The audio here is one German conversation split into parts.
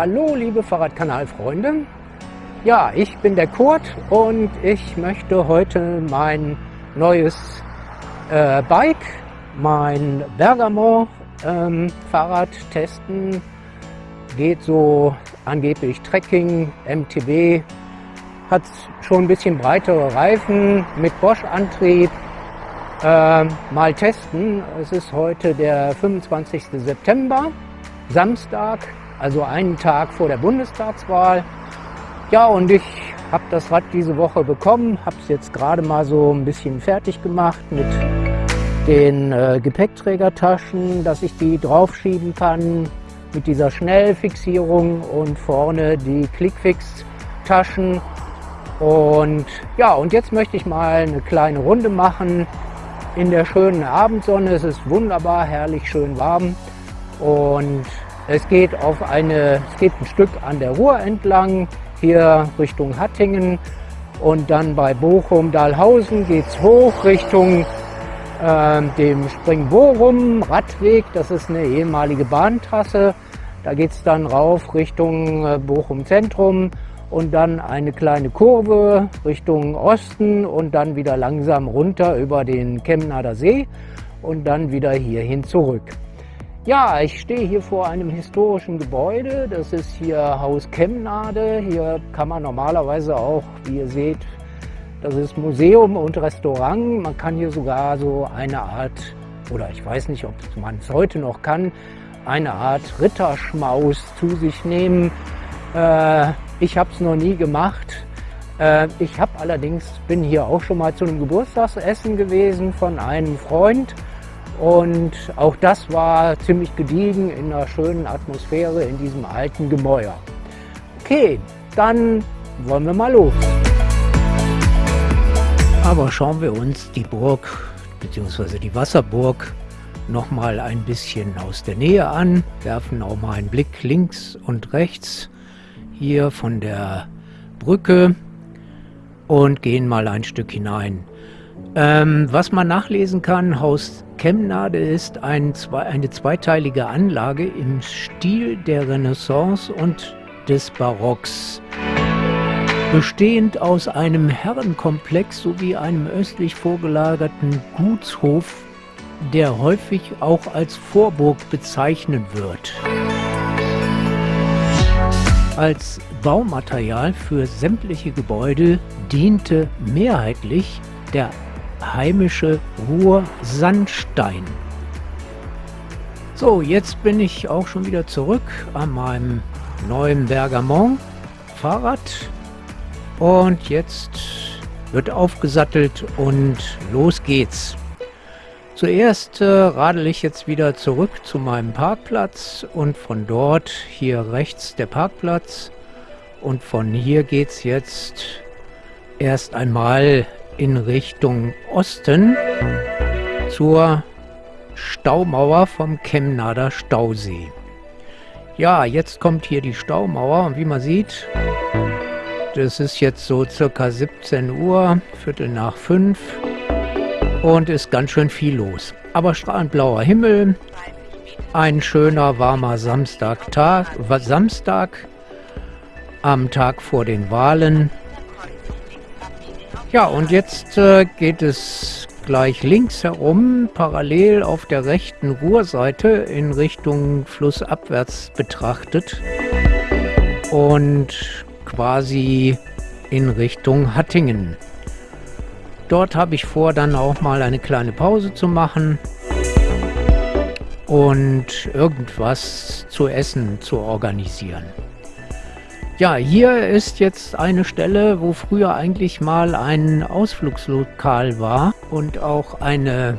Hallo liebe Fahrradkanalfreunde. Ja, ich bin der Kurt und ich möchte heute mein neues äh, Bike, mein Bergamo ähm, Fahrrad testen. Geht so angeblich Trekking, MTB, hat schon ein bisschen breitere Reifen mit Bosch-Antrieb. Äh, mal testen. Es ist heute der 25. September, Samstag, also einen Tag vor der Bundestagswahl. Ja, und ich habe das Rad diese Woche bekommen, habe es jetzt gerade mal so ein bisschen fertig gemacht mit den äh, Gepäckträgertaschen, dass ich die draufschieben kann mit dieser Schnellfixierung und vorne die Clickfix-Taschen. Und ja, und jetzt möchte ich mal eine kleine Runde machen in der schönen Abendsonne. Es ist wunderbar, herrlich schön warm und es geht auf eine, es geht ein Stück an der Ruhr entlang, hier Richtung Hattingen und dann bei Bochum-Dahlhausen geht es hoch Richtung äh, dem Springborum Radweg. Das ist eine ehemalige Bahntrasse. Da geht es dann rauf Richtung äh, Bochum Zentrum und dann eine kleine Kurve Richtung Osten und dann wieder langsam runter über den Chemnader See und dann wieder hierhin zurück. Ja, ich stehe hier vor einem historischen Gebäude. Das ist hier Haus Chemnade. Hier kann man normalerweise auch, wie ihr seht, das ist Museum und Restaurant. Man kann hier sogar so eine Art, oder ich weiß nicht, ob man es heute noch kann, eine Art Ritterschmaus zu sich nehmen. Äh, ich habe es noch nie gemacht. Äh, ich habe allerdings, bin hier auch schon mal zu einem Geburtstagsessen gewesen von einem Freund. Und auch das war ziemlich gediegen in einer schönen Atmosphäre in diesem alten Gemäuer. Okay, dann wollen wir mal los. Aber schauen wir uns die Burg bzw. die Wasserburg noch mal ein bisschen aus der Nähe an, werfen auch mal einen Blick links und rechts hier von der Brücke und gehen mal ein Stück hinein. Ähm, was man nachlesen kann, Haus Chemnade ist ein, eine zweiteilige Anlage im Stil der Renaissance und des Barocks. Bestehend aus einem Herrenkomplex sowie einem östlich vorgelagerten Gutshof, der häufig auch als Vorburg bezeichnet wird. Als Baumaterial für sämtliche Gebäude diente mehrheitlich der heimische Ruhr-Sandstein. So, jetzt bin ich auch schon wieder zurück an meinem neuen Bergamont Fahrrad und jetzt wird aufgesattelt und los geht's. Zuerst äh, radel ich jetzt wieder zurück zu meinem Parkplatz und von dort hier rechts der Parkplatz und von hier geht's jetzt erst einmal in Richtung Osten zur Staumauer vom Chemnader Stausee. Ja, jetzt kommt hier die Staumauer und wie man sieht, das ist jetzt so circa 17 Uhr, Viertel nach fünf und ist ganz schön viel los. Aber strahlend blauer Himmel, ein schöner warmer Samstagtag, Samstag am Tag vor den Wahlen ja, und jetzt äh, geht es gleich links herum, parallel auf der rechten Ruhrseite in Richtung flussabwärts betrachtet und quasi in Richtung Hattingen. Dort habe ich vor, dann auch mal eine kleine Pause zu machen und irgendwas zu essen zu organisieren. Ja, hier ist jetzt eine Stelle, wo früher eigentlich mal ein Ausflugslokal war und auch eine,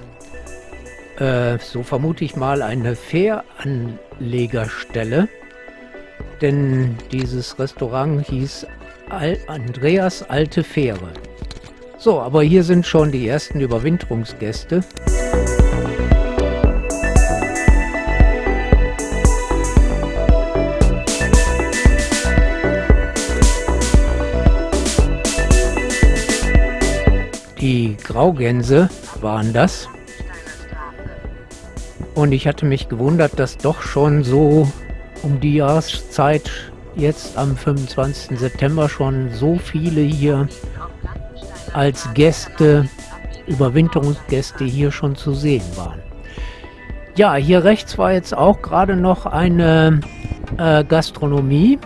äh, so vermute ich mal, eine Fähranlegerstelle. Denn dieses Restaurant hieß Al Andreas Alte Fähre. So, aber hier sind schon die ersten Überwinterungsgäste. Die Graugänse waren das. Und ich hatte mich gewundert, dass doch schon so um die Jahreszeit jetzt am 25. September schon so viele hier als Gäste, Überwinterungsgäste hier schon zu sehen waren. Ja, hier rechts war jetzt auch gerade noch eine äh, Gastronomie.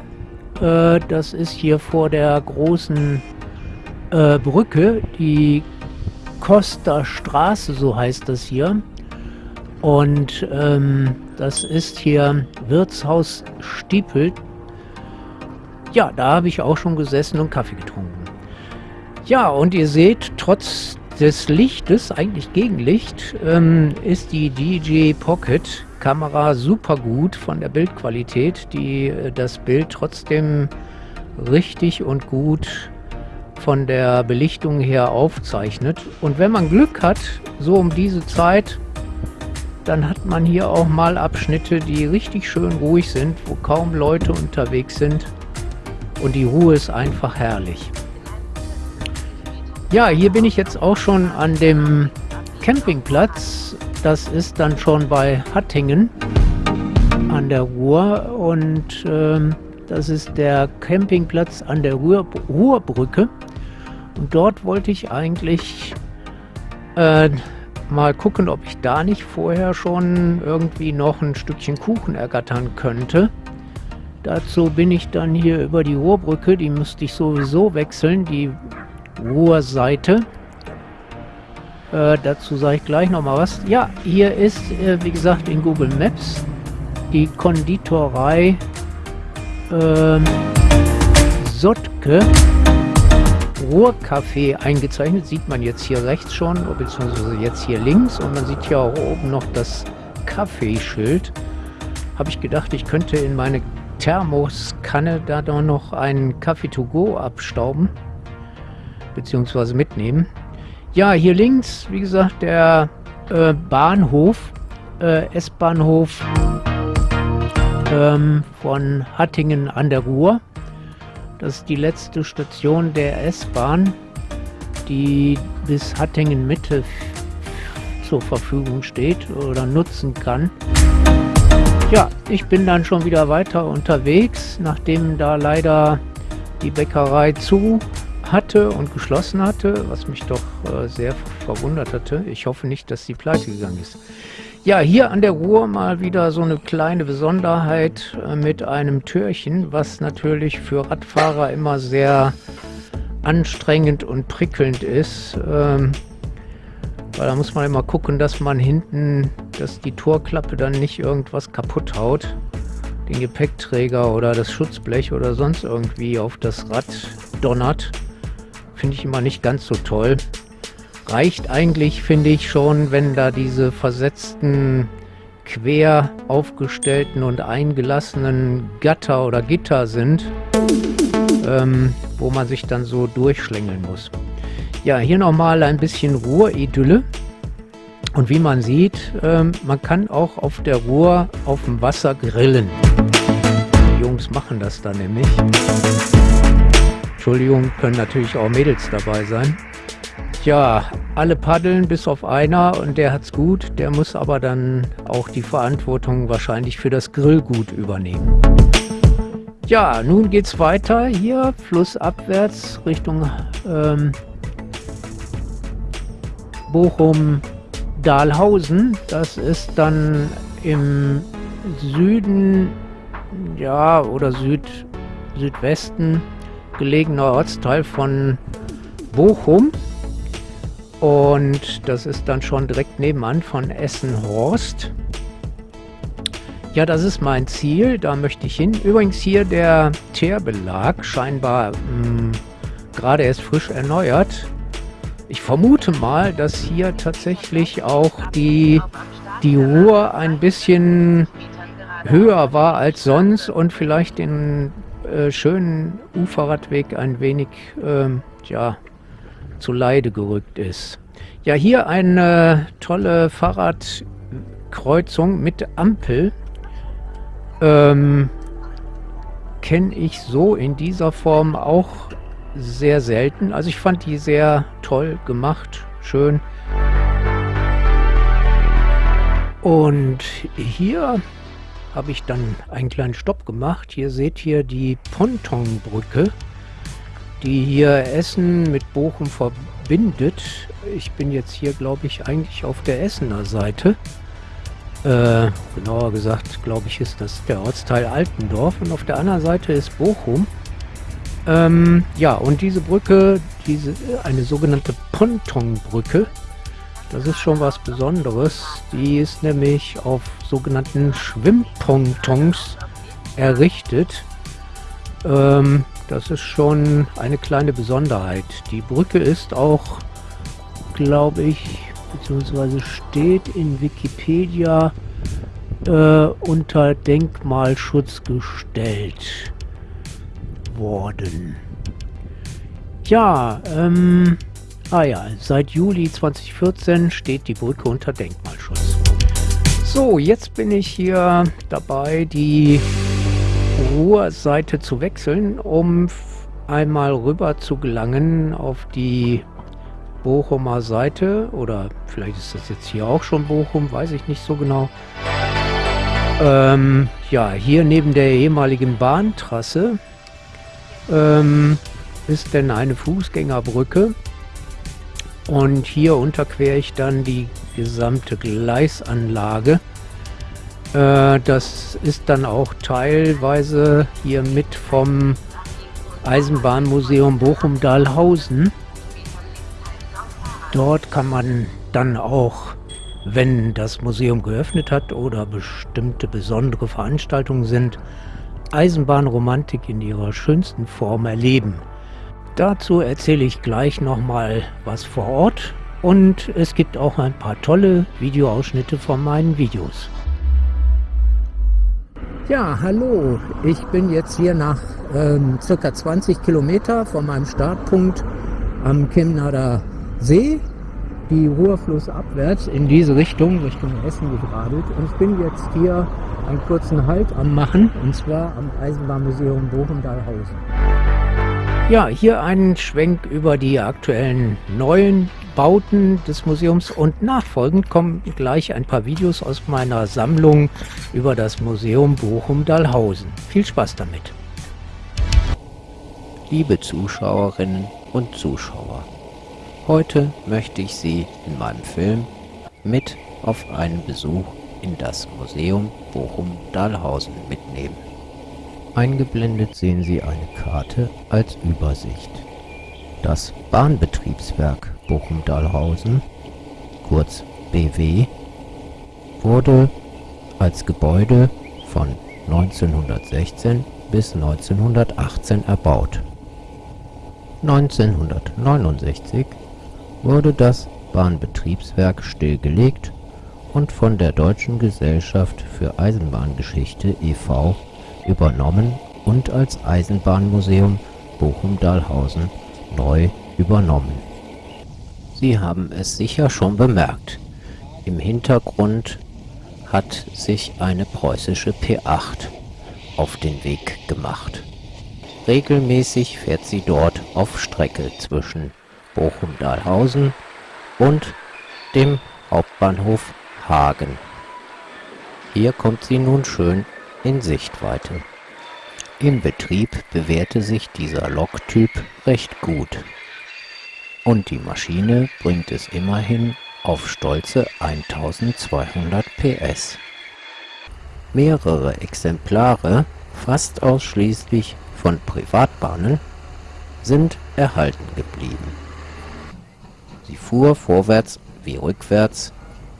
Äh, das ist hier vor der großen äh, Brücke, die Costa Straße, so heißt das hier. Und ähm, das ist hier Wirtshaus Stiepel. Ja, da habe ich auch schon gesessen und Kaffee getrunken. Ja, und ihr seht, trotz des Lichtes, eigentlich Gegenlicht, ähm, ist die DJ Pocket Kamera super gut von der Bildqualität, die äh, das Bild trotzdem richtig und gut von der Belichtung her aufzeichnet. Und wenn man Glück hat, so um diese Zeit, dann hat man hier auch mal Abschnitte, die richtig schön ruhig sind, wo kaum Leute unterwegs sind. Und die Ruhe ist einfach herrlich. Ja, hier bin ich jetzt auch schon an dem Campingplatz. Das ist dann schon bei Hattingen an der Ruhr und ähm, das ist der Campingplatz an der Ruhr, Ruhrbrücke. Und dort wollte ich eigentlich äh, mal gucken, ob ich da nicht vorher schon irgendwie noch ein Stückchen Kuchen ergattern könnte. Dazu bin ich dann hier über die Ruhrbrücke, die müsste ich sowieso wechseln, die Ruhrseite. Äh, dazu sage ich gleich nochmal was. Ja, hier ist, äh, wie gesagt, in Google Maps die Konditorei äh, Sottke Ruhrcafé eingezeichnet. Sieht man jetzt hier rechts schon, beziehungsweise jetzt hier links. Und man sieht hier auch oben noch das Kaffeeschild. Habe ich gedacht, ich könnte in meine Thermoskanne da doch noch einen Kaffee to go abstauben beziehungsweise mitnehmen. Ja, hier links, wie gesagt, der äh, Bahnhof, äh, S-Bahnhof ähm, von Hattingen an der Ruhr. Das ist die letzte Station der S-Bahn, die bis Hattingen Mitte zur Verfügung steht oder nutzen kann. Ja, ich bin dann schon wieder weiter unterwegs, nachdem da leider die Bäckerei zu hatte und geschlossen hatte, was mich doch äh, sehr verwundert hatte. Ich hoffe nicht, dass sie pleite gegangen ist. Ja, hier an der Ruhr mal wieder so eine kleine Besonderheit äh, mit einem Türchen, was natürlich für Radfahrer immer sehr anstrengend und prickelnd ist. Ähm, weil da muss man immer gucken, dass man hinten, dass die Torklappe dann nicht irgendwas kaputt haut. Den Gepäckträger oder das Schutzblech oder sonst irgendwie auf das Rad donnert finde ich immer nicht ganz so toll. Reicht eigentlich, finde ich schon, wenn da diese versetzten, quer aufgestellten und eingelassenen Gatter oder Gitter sind, ähm, wo man sich dann so durchschlängeln muss. Ja, hier nochmal ein bisschen Ruhridylle. Und wie man sieht, ähm, man kann auch auf der Ruhr auf dem Wasser grillen. Die Jungs machen das da nämlich. Entschuldigung, können natürlich auch Mädels dabei sein. Tja, alle paddeln bis auf einer und der hat's gut. Der muss aber dann auch die Verantwortung wahrscheinlich für das Grillgut übernehmen. Ja, nun geht's weiter hier flussabwärts Richtung ähm, Bochum-Dahlhausen. Das ist dann im Süden, ja, oder Süd, Südwesten gelegener Ortsteil von Bochum. Und das ist dann schon direkt nebenan von Essen-Horst. Ja, das ist mein Ziel, da möchte ich hin. Übrigens hier der Teerbelag, scheinbar hm, gerade erst frisch erneuert. Ich vermute mal, dass hier tatsächlich auch die, die Ruhr ein bisschen höher war als sonst und vielleicht den äh, schönen Uferradweg ein wenig ähm, ja, zu Leide gerückt ist. Ja, hier eine tolle Fahrradkreuzung mit Ampel. Ähm, Kenne ich so in dieser Form auch sehr selten. Also ich fand die sehr toll gemacht, schön. Und hier habe ich dann einen kleinen Stopp gemacht. Hier seht ihr die Pontonbrücke, die hier Essen mit Bochum verbindet. Ich bin jetzt hier, glaube ich, eigentlich auf der Essener Seite. Äh, genauer gesagt, glaube ich, ist das der Ortsteil Altendorf und auf der anderen Seite ist Bochum. Ähm, ja, und diese Brücke, diese eine sogenannte Pontonbrücke, das ist schon was Besonderes. Die ist nämlich auf sogenannten Schwimmpontons errichtet. Ähm, das ist schon eine kleine Besonderheit. Die Brücke ist auch, glaube ich, beziehungsweise steht in Wikipedia äh, unter Denkmalschutz gestellt worden. Ja, ähm, ah ja, seit Juli 2014 steht die Brücke unter Denkmalschutz. So, jetzt bin ich hier dabei, die Ruhrseite zu wechseln, um einmal rüber zu gelangen auf die Bochumer Seite oder vielleicht ist das jetzt hier auch schon Bochum, weiß ich nicht so genau. Ähm, ja, hier neben der ehemaligen Bahntrasse ähm, ist denn eine Fußgängerbrücke und hier unterquere ich dann die gesamte Gleisanlage. Äh, das ist dann auch teilweise hier mit vom Eisenbahnmuseum Bochum-Dahlhausen. Dort kann man dann auch, wenn das Museum geöffnet hat oder bestimmte besondere Veranstaltungen sind, Eisenbahnromantik in ihrer schönsten Form erleben. Dazu erzähle ich gleich nochmal was vor Ort und es gibt auch ein paar tolle Videoausschnitte von meinen Videos. Ja, hallo, ich bin jetzt hier nach ähm, circa 20 Kilometer von meinem Startpunkt am Chemnader See die Ruhrfluss abwärts in diese Richtung, Richtung Essen geradelt. Und ich bin jetzt hier einen kurzen Halt am machen, und zwar am Eisenbahnmuseum Bochum-Dahlhausen. Ja, hier einen Schwenk über die aktuellen neuen Bauten des Museums und nachfolgend kommen gleich ein paar Videos aus meiner Sammlung über das Museum Bochum-Dahlhausen. Viel Spaß damit! Liebe Zuschauerinnen und Zuschauer, Heute möchte ich Sie in meinem Film mit auf einen Besuch in das Museum Bochum-Dahlhausen mitnehmen. Eingeblendet sehen Sie eine Karte als Übersicht. Das Bahnbetriebswerk Bochum-Dahlhausen, kurz BW, wurde als Gebäude von 1916 bis 1918 erbaut. 1969 wurde das Bahnbetriebswerk stillgelegt und von der Deutschen Gesellschaft für Eisenbahngeschichte e.V. übernommen und als Eisenbahnmuseum Bochum-Dahlhausen neu übernommen. Sie haben es sicher schon bemerkt, im Hintergrund hat sich eine preußische P8 auf den Weg gemacht. Regelmäßig fährt sie dort auf Strecke zwischen Bochum-Dahlhausen und dem Hauptbahnhof Hagen. Hier kommt sie nun schön in Sichtweite. Im Betrieb bewährte sich dieser Loktyp recht gut. Und die Maschine bringt es immerhin auf stolze 1200 PS. Mehrere Exemplare, fast ausschließlich von Privatbahnen, sind erhalten geblieben. Sie fuhr vorwärts wie rückwärts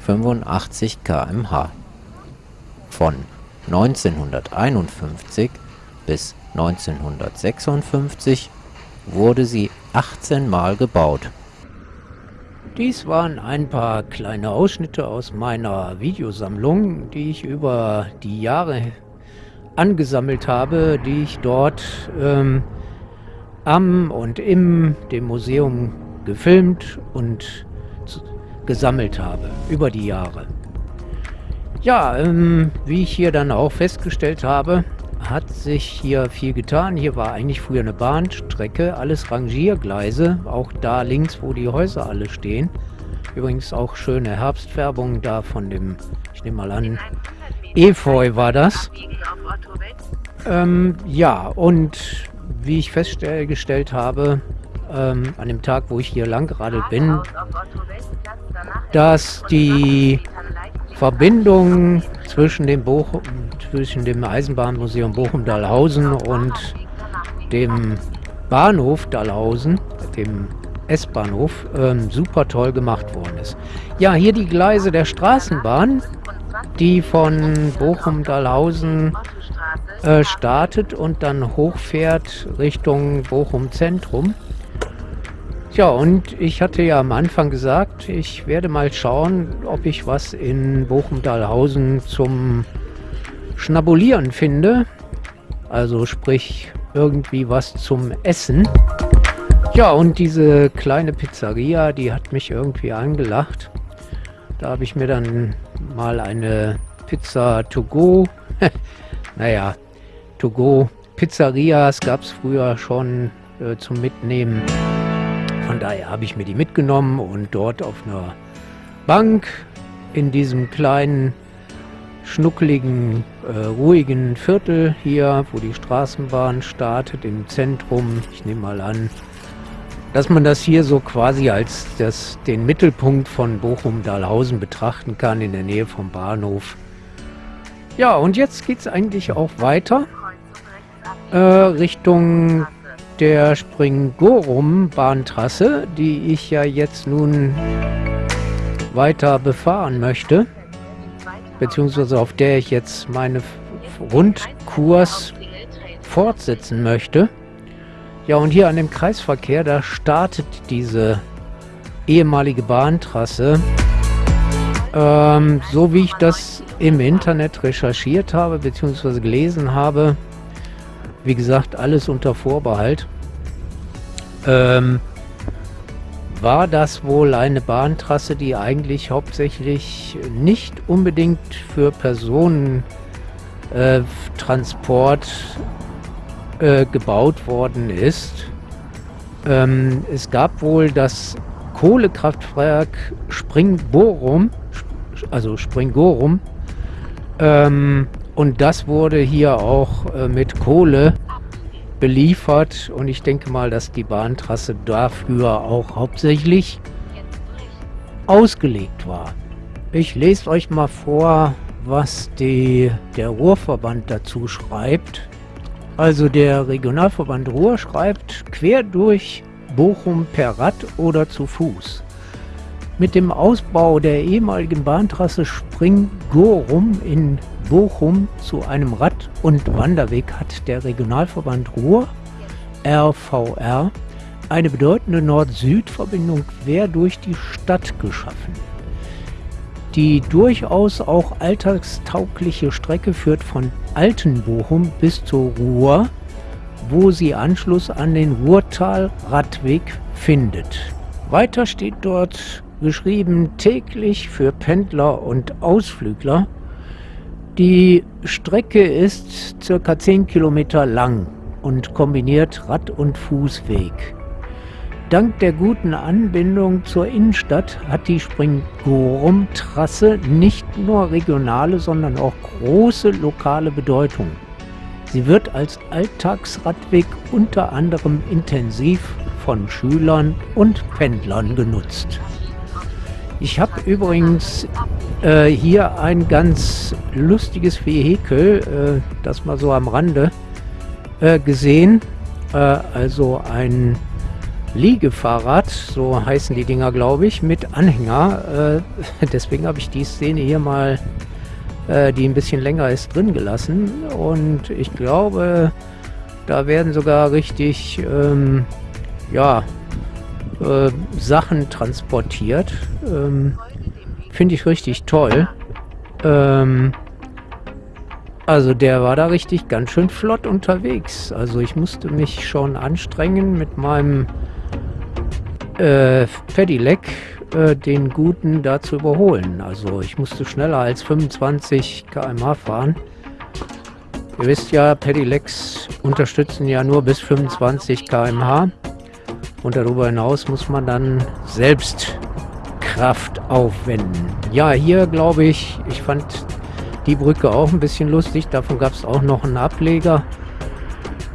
85 km/h. Von 1951 bis 1956 wurde sie 18 Mal gebaut. Dies waren ein paar kleine Ausschnitte aus meiner Videosammlung, die ich über die Jahre angesammelt habe, die ich dort ähm, am und im dem Museum gefilmt und gesammelt habe über die Jahre. Ja, ähm, wie ich hier dann auch festgestellt habe, hat sich hier viel getan. Hier war eigentlich früher eine Bahnstrecke, alles Rangiergleise, auch da links, wo die Häuser alle stehen. Übrigens auch schöne Herbstfärbung da von dem, ich nehme mal an, Efeu war das. Ähm, ja, und wie ich festgestellt habe, ähm, an dem Tag, wo ich hier lang gerade bin, dass die Verbindung zwischen dem, Bochum, zwischen dem Eisenbahnmuseum Bochum-Dahlhausen und dem Bahnhof Dahlhausen, dem S-Bahnhof, ähm, super toll gemacht worden ist. Ja, hier die Gleise der Straßenbahn, die von Bochum-Dahlhausen äh, startet und dann hochfährt Richtung Bochum Zentrum. Ja, und ich hatte ja am Anfang gesagt, ich werde mal schauen, ob ich was in Bochum-Dahlhausen zum Schnabulieren finde. Also sprich irgendwie was zum Essen. Ja, und diese kleine Pizzeria, die hat mich irgendwie angelacht. Da habe ich mir dann mal eine Pizza to go, naja, to go Pizzerias gab es früher schon äh, zum Mitnehmen. Von daher habe ich mir die mitgenommen und dort auf einer Bank in diesem kleinen, schnuckeligen, äh, ruhigen Viertel hier, wo die Straßenbahn startet, im Zentrum. Ich nehme mal an, dass man das hier so quasi als das, den Mittelpunkt von Bochum-Dahlhausen betrachten kann, in der Nähe vom Bahnhof. Ja, und jetzt geht es eigentlich auch weiter äh, Richtung der Springorum-Bahntrasse, die ich ja jetzt nun weiter befahren möchte, beziehungsweise auf der ich jetzt meine Rundkurs fortsetzen möchte. Ja, und hier an dem Kreisverkehr, da startet diese ehemalige Bahntrasse. Ähm, so wie ich das im Internet recherchiert habe, beziehungsweise gelesen habe, wie gesagt, alles unter Vorbehalt. Ähm, war das wohl eine Bahntrasse, die eigentlich hauptsächlich nicht unbedingt für Personentransport äh, äh, gebaut worden ist. Ähm, es gab wohl das Kohlekraftwerk Springborum, also Springorum, ähm, und das wurde hier auch äh, mit Kohle beliefert und ich denke mal, dass die Bahntrasse dafür auch hauptsächlich ausgelegt war. Ich lese euch mal vor, was die, der Ruhrverband dazu schreibt. Also der Regionalverband Ruhr schreibt quer durch Bochum per Rad oder zu Fuß. Mit dem Ausbau der ehemaligen Bahntrasse Spring-Gorum in Bochum zu einem Rad- und Wanderweg hat der Regionalverband Ruhr, RVR, eine bedeutende Nord-Süd-Verbindung quer durch die Stadt geschaffen. Die durchaus auch alltagstaugliche Strecke führt von Altenbochum bis zur Ruhr, wo sie Anschluss an den Ruhrtal-Radweg findet. Weiter steht dort geschrieben täglich für Pendler und Ausflügler die Strecke ist circa 10 Kilometer lang und kombiniert Rad- und Fußweg. Dank der guten Anbindung zur Innenstadt hat die Springorum-Trasse nicht nur regionale, sondern auch große lokale Bedeutung. Sie wird als Alltagsradweg unter anderem intensiv von Schülern und Pendlern genutzt. Ich habe übrigens äh, hier ein ganz lustiges Vehikel, äh, das mal so am Rande äh, gesehen. Äh, also ein Liegefahrrad, so heißen die Dinger, glaube ich, mit Anhänger. Äh, deswegen habe ich die Szene hier mal, äh, die ein bisschen länger ist, drin gelassen. Und ich glaube, da werden sogar richtig, ähm, ja, äh, Sachen transportiert. Ähm, Finde ich richtig toll. Ähm, also der war da richtig ganz schön flott unterwegs. Also ich musste mich schon anstrengen mit meinem äh, Pedelec äh, den guten da zu überholen. Also ich musste schneller als 25 km/h fahren. Ihr wisst ja, Pedelecs unterstützen ja nur bis 25 km/h. Und darüber hinaus muss man dann selbst Kraft aufwenden. Ja, hier glaube ich, ich fand die Brücke auch ein bisschen lustig. Davon gab es auch noch einen Ableger,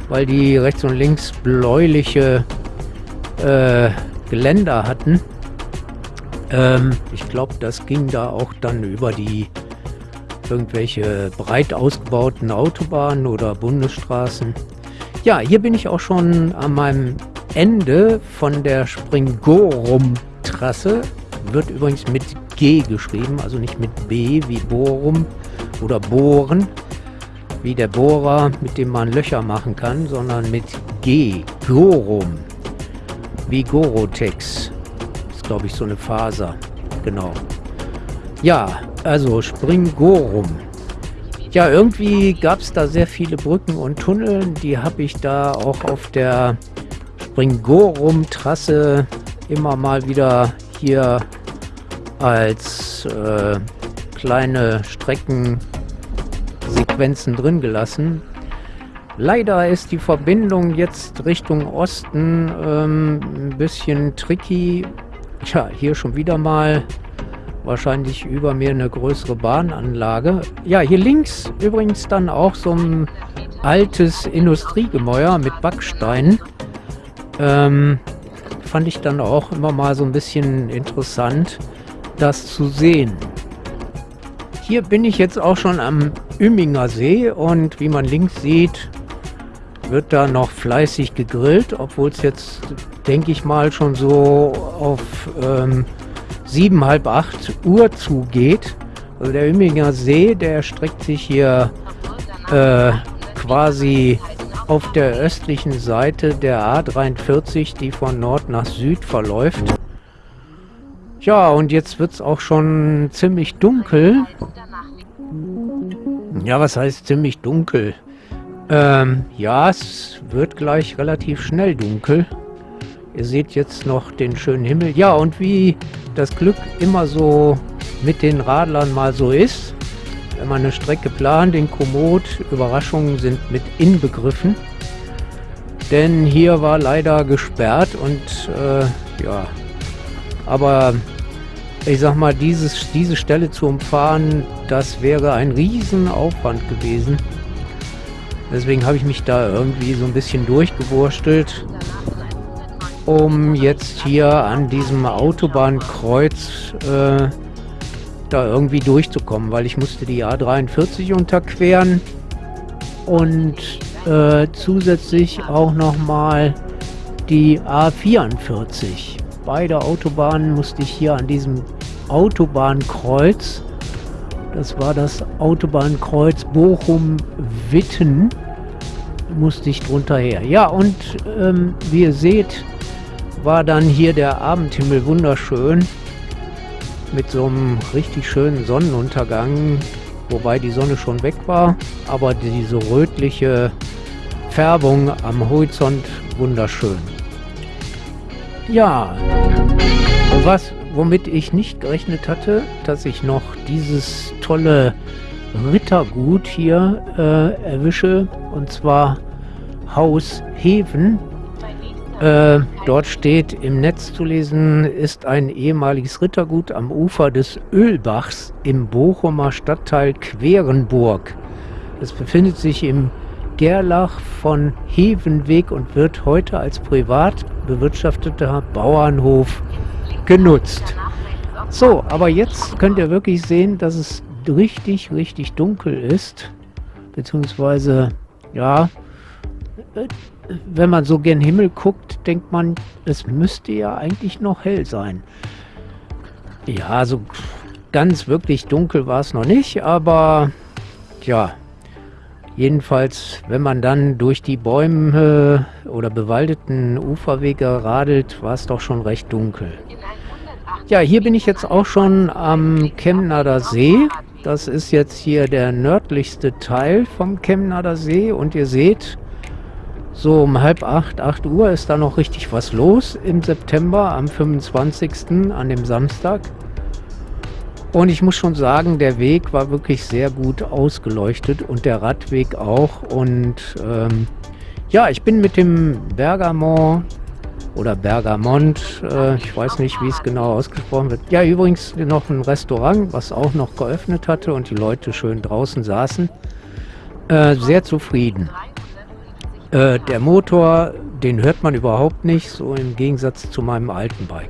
weil die rechts und links bläuliche äh, Geländer hatten. Ähm, ich glaube, das ging da auch dann über die irgendwelche breit ausgebauten Autobahnen oder Bundesstraßen. Ja, hier bin ich auch schon an meinem Ende von der Springorum-Trasse. Wird übrigens mit G geschrieben, also nicht mit B wie Borum oder Bohren, wie der Bohrer, mit dem man Löcher machen kann, sondern mit G, Gorum, wie Gorotex. Das ist, glaube ich, so eine Faser. Genau. Ja, also Springorum. Ja, irgendwie gab es da sehr viele Brücken und Tunnel. Die habe ich da auch auf der Springorum-Trasse immer mal wieder hier als äh, kleine Streckensequenzen drin gelassen. Leider ist die Verbindung jetzt Richtung Osten ähm, ein bisschen tricky. Tja, hier schon wieder mal wahrscheinlich über mir eine größere Bahnanlage. Ja, hier links übrigens dann auch so ein altes Industriegemäuer mit Backsteinen. Ähm, fand ich dann auch immer mal so ein bisschen interessant, das zu sehen. Hier bin ich jetzt auch schon am Üminger See und wie man links sieht, wird da noch fleißig gegrillt, obwohl es jetzt, denke ich mal, schon so auf ähm, sieben, halb acht Uhr zugeht. Also der Üminger See, der streckt sich hier äh, quasi auf der östlichen Seite der A43, die von Nord nach Süd verläuft. Ja, und jetzt wird es auch schon ziemlich dunkel. Ja, was heißt ziemlich dunkel? Ähm, ja, es wird gleich relativ schnell dunkel. Ihr seht jetzt noch den schönen Himmel. Ja, und wie das Glück immer so mit den Radlern mal so ist, wenn man eine Strecke plant in Komoot, Überraschungen sind mit inbegriffen. Denn hier war leider gesperrt und äh, ja, aber ich sag mal, dieses, diese Stelle zu umfahren, das wäre ein Riesenaufwand gewesen. Deswegen habe ich mich da irgendwie so ein bisschen durchgewurstelt um jetzt hier an diesem Autobahnkreuz äh, da irgendwie durchzukommen, weil ich musste die A43 unterqueren und äh, zusätzlich auch nochmal die A44. Beide Autobahnen musste ich hier an diesem Autobahnkreuz, das war das Autobahnkreuz Bochum-Witten, musste ich drunter her. Ja, und ähm, wie ihr seht, war dann hier der Abendhimmel wunderschön mit so einem richtig schönen Sonnenuntergang, wobei die Sonne schon weg war, aber diese rötliche Färbung am Horizont wunderschön. Ja, was, womit ich nicht gerechnet hatte, dass ich noch dieses tolle Rittergut hier äh, erwische, und zwar Haus Heven äh, dort steht im Netz zu lesen, ist ein ehemaliges Rittergut am Ufer des Ölbachs im Bochumer Stadtteil Querenburg. Es befindet sich im Gerlach von Hevenweg und wird heute als privat bewirtschafteter Bauernhof genutzt. So, aber jetzt könnt ihr wirklich sehen, dass es richtig, richtig dunkel ist. Beziehungsweise, ja, wenn man so gen Himmel guckt, denkt man, es müsste ja eigentlich noch hell sein. Ja, so ganz wirklich dunkel war es noch nicht, aber ja, jedenfalls, wenn man dann durch die Bäume oder bewaldeten Uferwege radelt, war es doch schon recht dunkel. Ja, hier bin ich jetzt auch schon am Chemnader See. Das ist jetzt hier der nördlichste Teil vom Chemnader See und ihr seht, so um halb acht, acht Uhr ist da noch richtig was los im September, am 25. an dem Samstag. Und ich muss schon sagen, der Weg war wirklich sehr gut ausgeleuchtet und der Radweg auch. Und ähm, ja, ich bin mit dem Bergamo oder Bergamont. Äh, ich weiß nicht, wie es genau ausgesprochen wird. Ja, übrigens noch ein Restaurant, was auch noch geöffnet hatte und die Leute schön draußen saßen. Äh, sehr zufrieden. Äh, der Motor, den hört man überhaupt nicht, so im Gegensatz zu meinem alten Bike.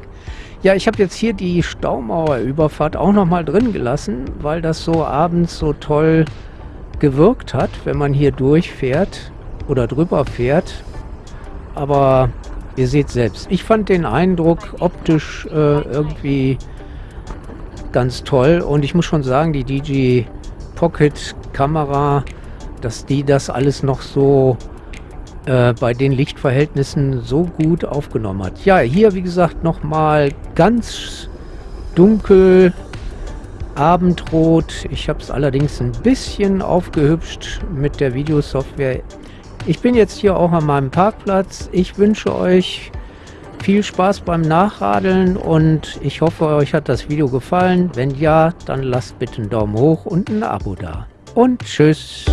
Ja, ich habe jetzt hier die Staumauerüberfahrt auch nochmal drin gelassen, weil das so abends so toll gewirkt hat, wenn man hier durchfährt oder drüber fährt. Aber ihr seht selbst, ich fand den Eindruck optisch äh, irgendwie ganz toll und ich muss schon sagen, die DJ Pocket Kamera, dass die das alles noch so äh, bei den Lichtverhältnissen so gut aufgenommen hat. Ja, hier wie gesagt nochmal ganz dunkel, abendrot. Ich habe es allerdings ein bisschen aufgehübscht mit der Videosoftware. Ich bin jetzt hier auch an meinem Parkplatz. Ich wünsche euch viel Spaß beim Nachradeln und ich hoffe, euch hat das Video gefallen. Wenn ja, dann lasst bitte einen Daumen hoch und ein Abo da. Und tschüss.